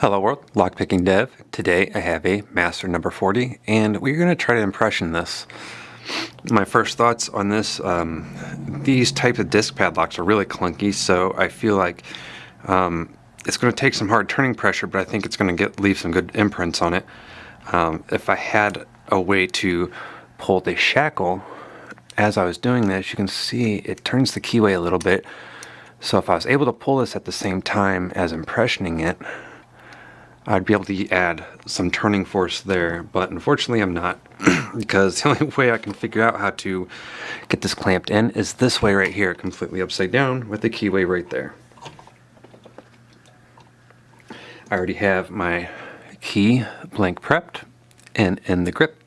Hello world, Lockpicking Dev. Today I have a Master number 40 and we're going to try to impression this. My first thoughts on this, um, these types of disc padlocks are really clunky so I feel like um, it's going to take some hard turning pressure but I think it's going to get leave some good imprints on it. Um, if I had a way to pull the shackle as I was doing this you can see it turns the keyway a little bit so if I was able to pull this at the same time as impressioning it I'd be able to add some turning force there, but unfortunately I'm not because the only way I can figure out how to get this clamped in is this way right here, completely upside down with the keyway right there. I already have my key blank prepped and in the grip.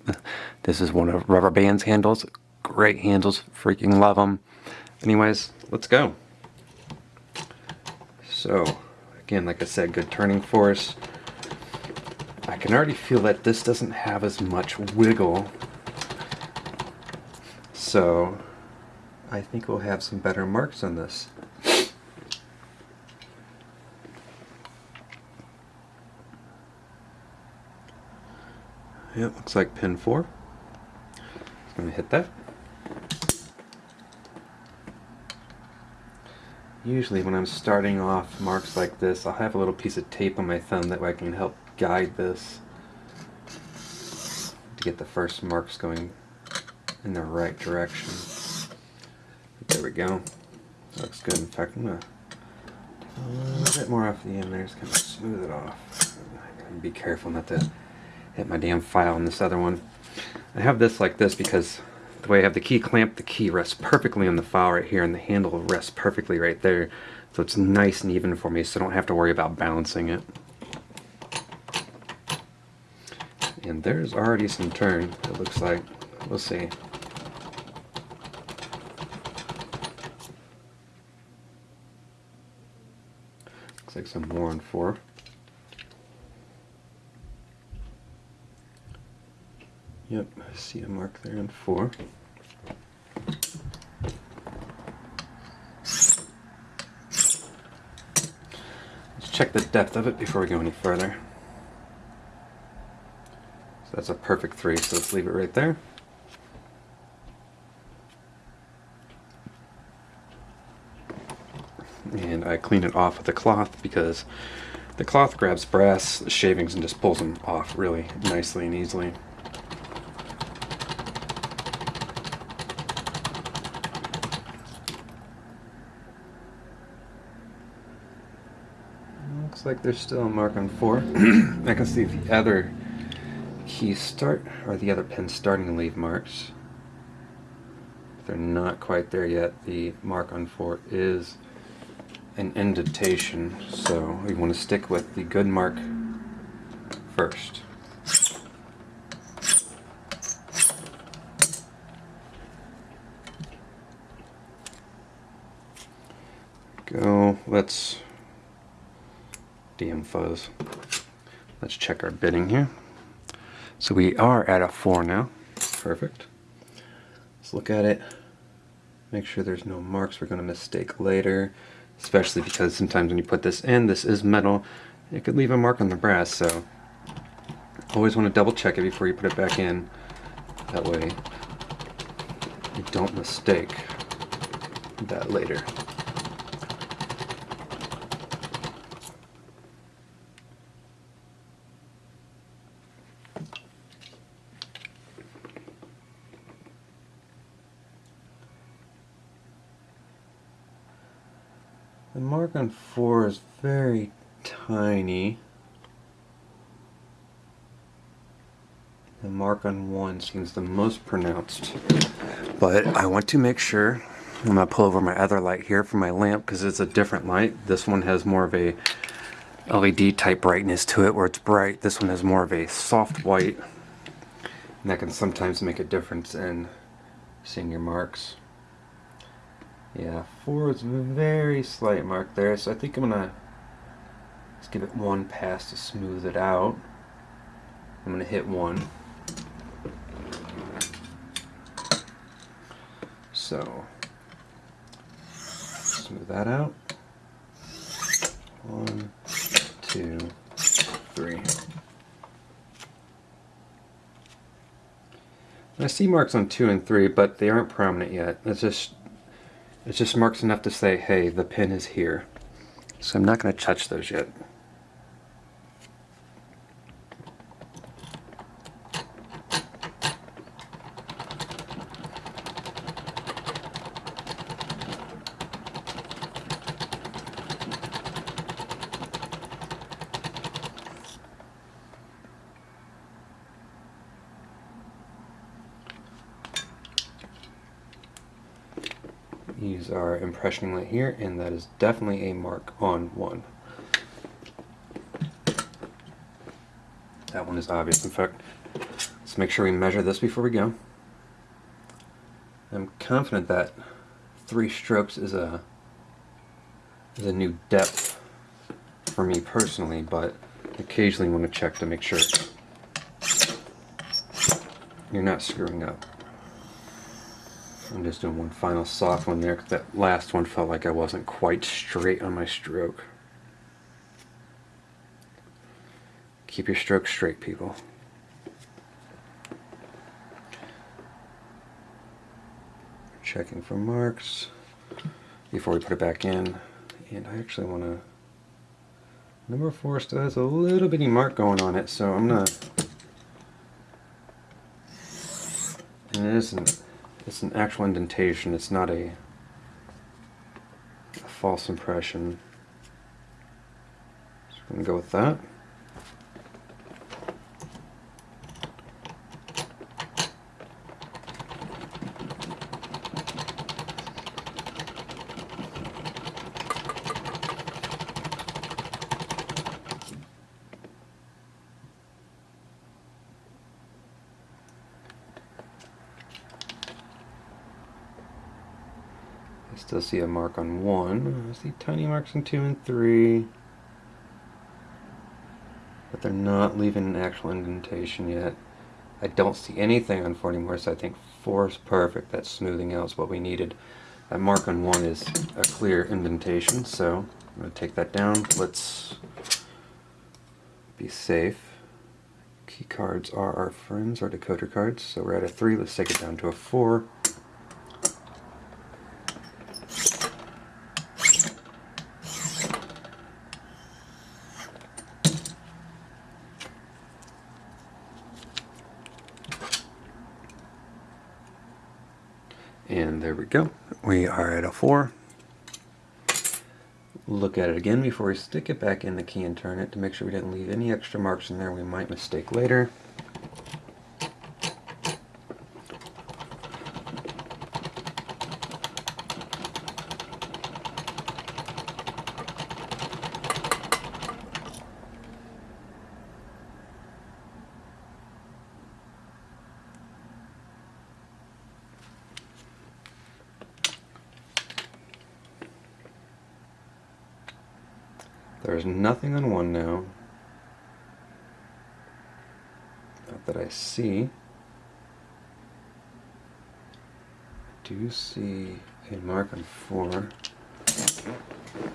This is one of Rubber Band's handles. Great handles, freaking love them. Anyways, let's go. So, again, like I said, good turning force. I can already feel that this doesn't have as much wiggle. So I think we'll have some better marks on this. Yeah, looks like pin 4. I'm going to hit that. Usually when I'm starting off marks like this, I'll have a little piece of tape on my thumb that way I can help guide this to get the first marks going in the right direction. There we go. looks good. In fact, I'm going to a little bit more off the end there, just kind of smooth it off. Be careful not to hit my damn file on this other one. I have this like this because the way I have the key clamped, the key rests perfectly on the file right here and the handle rests perfectly right there. So it's nice and even for me so I don't have to worry about balancing it. And there's already some turn, it looks like. We'll see. Looks like some more on four. Yep, I see a mark there on four. Let's check the depth of it before we go any further. So that's a perfect three, so let's leave it right there. And I clean it off with a cloth because the cloth grabs brass shavings and just pulls them off really nicely and easily. Looks like there's still a mark on four. I can see the other keys start, or the other pins starting to leave marks. They're not quite there yet. The mark on 4 is an indentation, so we want to stick with the good mark first. Go, let's DM fuzz. Let's check our bitting here. So we are at a 4 now. Perfect. Let's look at it. Make sure there's no marks we're going to mistake later. Especially because sometimes when you put this in, this is metal, it could leave a mark on the brass. So always want to double check it before you put it back in. That way you don't mistake that later. The mark on 4 is very tiny. The mark on 1 seems the most pronounced. But I want to make sure, I'm going to pull over my other light here for my lamp because it's a different light. This one has more of a LED type brightness to it where it's bright. This one has more of a soft white. And that can sometimes make a difference in seeing your marks. Yeah, four is very slight mark there, so I think I'm gonna just give it one pass to smooth it out. I'm gonna hit one. So, smooth that out. One, two, three. I see marks on two and three, but they aren't prominent yet. It's just it's just marks enough to say, hey, the pin is here. So I'm not going to touch those yet. use our impressioning light here, and that is definitely a mark on one. That one is obvious. In fact, let's make sure we measure this before we go. I'm confident that three strokes is a is a new depth for me personally, but occasionally want to check to make sure you're not screwing up. I'm just doing one final soft one there because that last one felt like I wasn't quite straight on my stroke. Keep your stroke straight, people. Checking for marks before we put it back in. And I actually want to... Number four still has a little bitty mark going on it, so I'm going to... And it isn't it's an actual indentation, it's not a, a false impression. So I'm going to go with that. I see a mark on 1. I see tiny marks on 2 and 3. But they're not leaving an actual indentation yet. I don't see anything on 4 anymore, so I think 4 is perfect. That smoothing out is what we needed. That mark on 1 is a clear indentation, so I'm going to take that down. Let's be safe. Key cards are our friends, our decoder cards, so we're at a 3. Let's take it down to a 4. 4. Look at it again before we stick it back in the key and turn it to make sure we didn't leave any extra marks in there we might mistake later. There's nothing on one now. Not that I see. I do see a mark on four.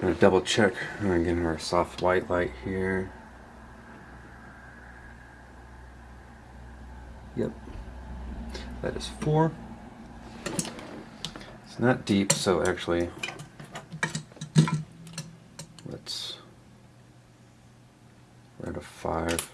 I'm to double check. I'm to give her a soft white light here. Yep. That is four. It's not deep, so actually out of five.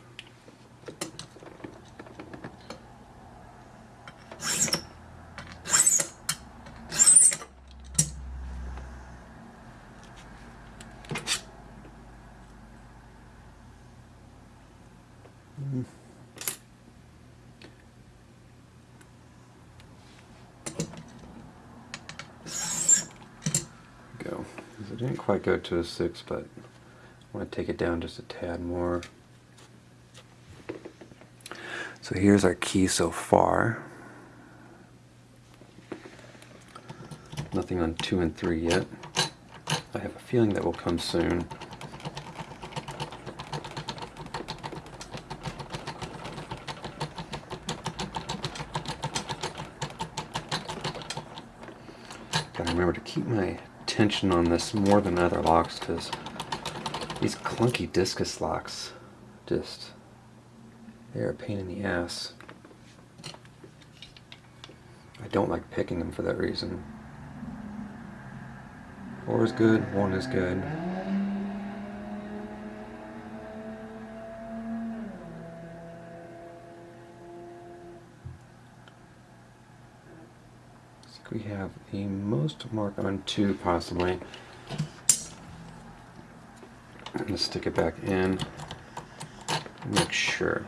Didn't quite go to a six, but I want to take it down just a tad more. So here's our key so far. Nothing on 2 and 3 yet. I have a feeling that will come soon. Gotta remember to keep my attention on this more than other locks because these clunky discus locks just they're a pain in the ass. I don't like picking them for that reason. Four is good, one is good. we have the most mark on two possibly. I'm going to stick it back in make sure.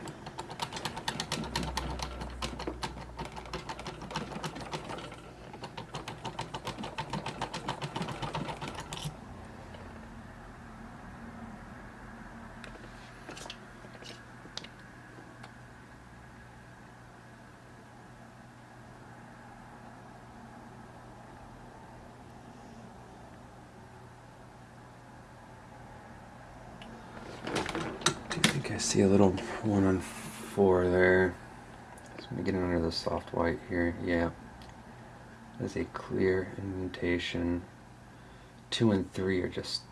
I see a little one on four there. So I'm getting under the soft white here. Yeah. There's a clear indentation. Two and three are just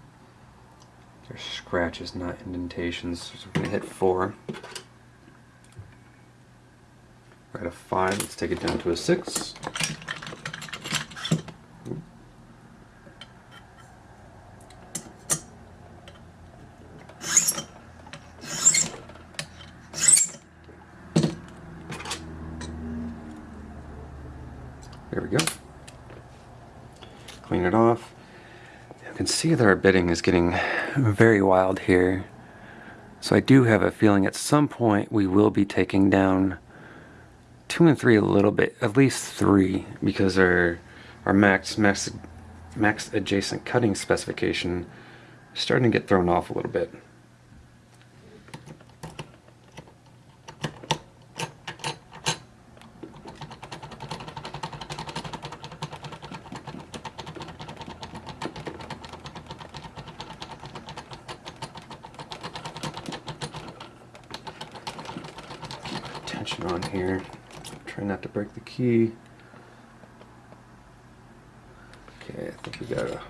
they're scratches, not indentations. So we're gonna hit four. At a five. Let's take it down to a six. There we go. Clean it off. You can see that our bitting is getting very wild here. So I do have a feeling at some point we will be taking down two and three a little bit, at least three, because our our max max max adjacent cutting specification is starting to get thrown off a little bit. Tension on here. Try not to break the key. Okay, I think we got a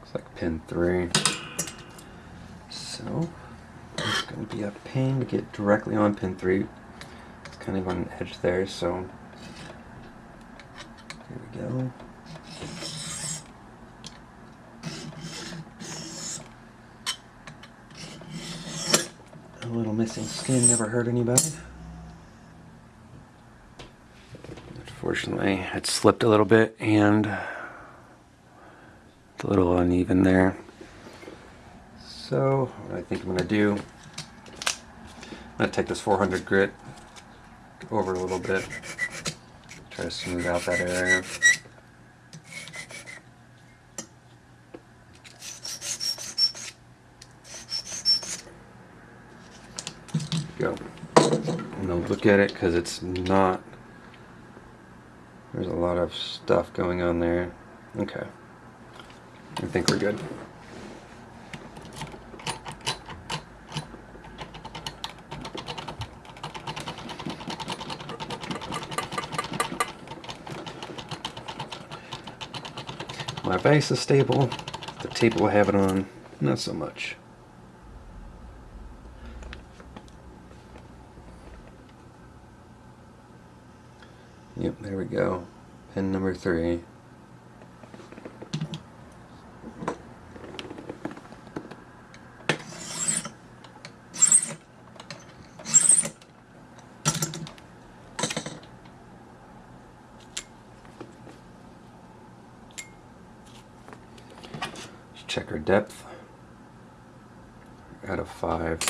Looks like pin three. So it's going to pain to get directly on pin 3. It's kind of on an edge there, so here we go. A little missing skin never hurt anybody. Unfortunately, it slipped a little bit and it's a little uneven there. So what I think I'm going to do, I'm going to take this 400 grit over a little bit, try to smooth out that area. Go. And I'll look at it because it's not, there's a lot of stuff going on there. Okay. I think we're good. My base is stable, the table I have it on, not so much. Yep, there we go. Pin number three. check our depth out of five.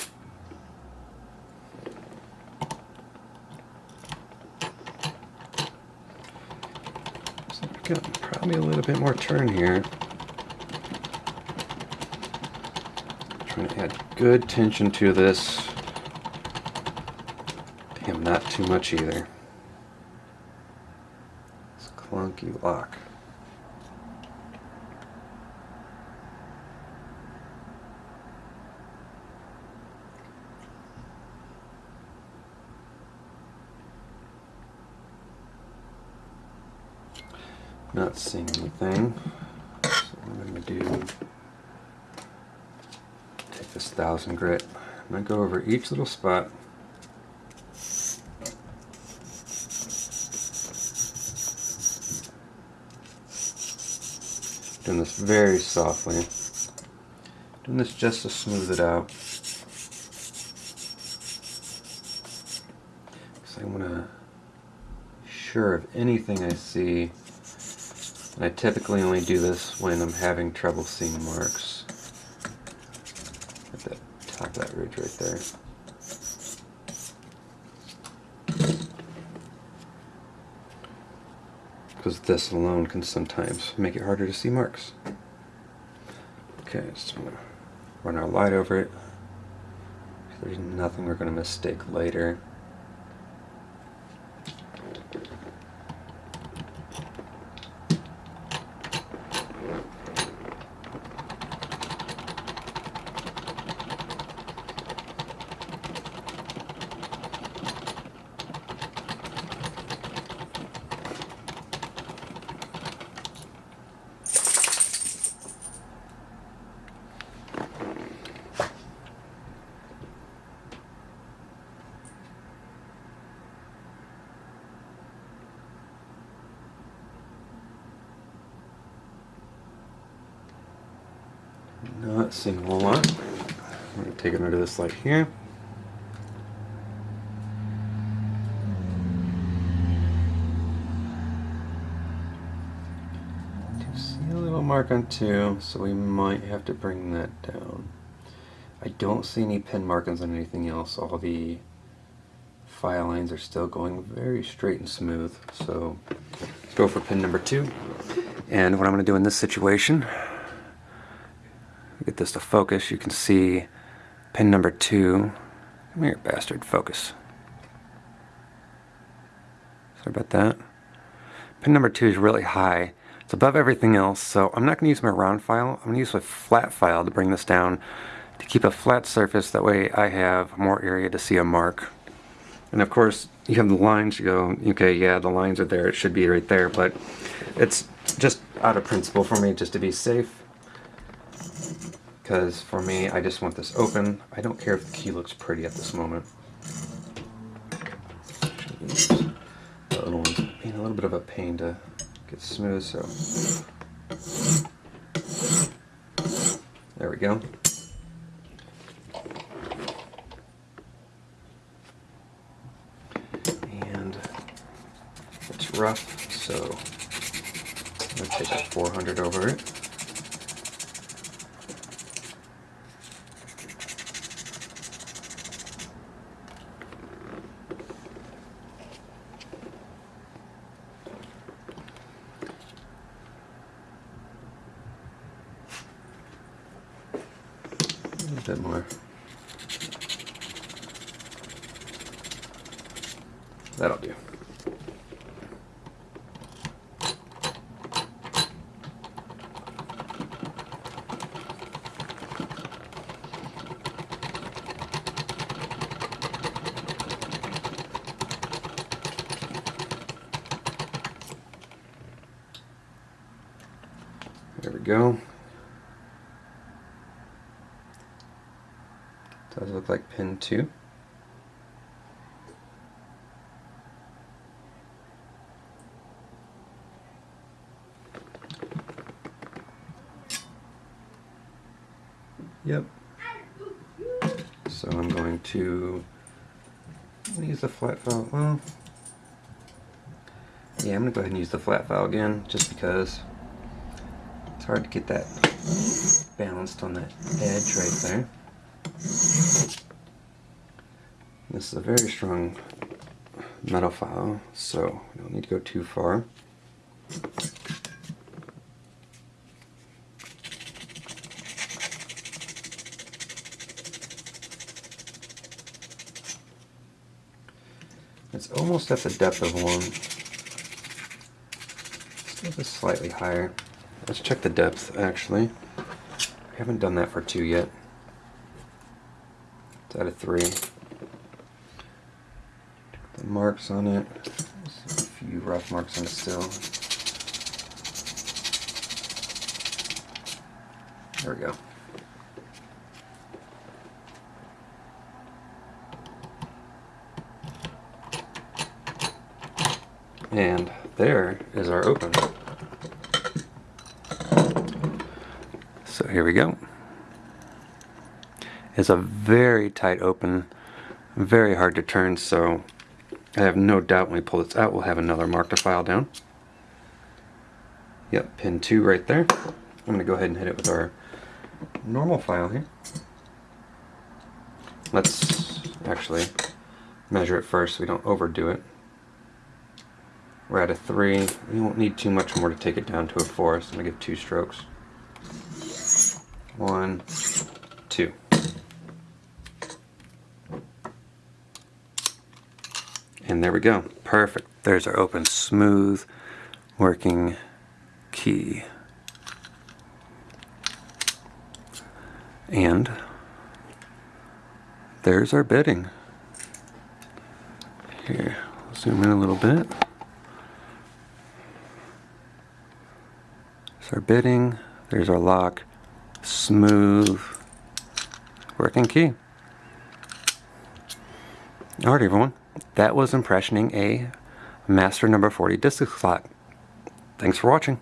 So got probably a little bit more turn here. Trying to add good tension to this. Damn, not too much either. It's clunky lock. Not seeing anything. So I'm going to do, take this thousand grit. I'm going to go over each little spot. Doing this very softly. Doing this just to smooth it out. Because I want to sure of anything I see. I typically only do this when I'm having trouble seeing marks. At the top of that ridge right there. Because this alone can sometimes make it harder to see marks. Okay, just gonna run our light over it. There's nothing we're gonna mistake later. Whole lot. I'm going to take it under this light here. Do see a little mark on two, so we might have to bring that down. I don't see any pin markings on anything else. All the file lines are still going very straight and smooth. So let's go for pin number two. And what I'm going to do in this situation get this to focus, you can see pin number two. Come here, bastard, focus. Sorry about that. Pin number two is really high. It's above everything else, so I'm not going to use my round file. I'm going to use my flat file to bring this down to keep a flat surface. That way I have more area to see a mark. And of course, you have the lines, you go, okay, yeah, the lines are there, it should be right there, but it's just out of principle for me, just to be safe because for me, I just want this open. I don't care if the key looks pretty at this moment. The other one's being a little bit of a pain to get smooth, so there we go. And it's rough, so I'm going to take a 400 over it. Bit more. That'll do. There we go. Does look like pin 2. Yep. So I'm going to use the flat file. Well, yeah, I'm going to go ahead and use the flat file again, just because it's hard to get that balanced on that edge right there. This is a very strong metal file, so we don't need to go too far. It's almost at the depth of one. Still just slightly higher. Let's check the depth actually. I haven't done that for two yet. It's out of three marks on it. There's a few rough marks on it still. There we go. And there is our open. So here we go. It's a very tight open, very hard to turn, so I have no doubt when we pull this out we'll have another mark to file down. Yep, pin 2 right there. I'm going to go ahead and hit it with our normal file here. Let's actually measure it first so we don't overdo it. We're at a 3. We won't need too much more to take it down to a 4, so I'm going to give two strokes. One, two. And there we go. Perfect. There's our open, smooth, working key. And there's our bitting. Here, zoom in a little bit. There's our bitting, there's our lock, smooth, working key. Alright everyone, that was impressioning a Master number 40 disc lock. Thanks for watching.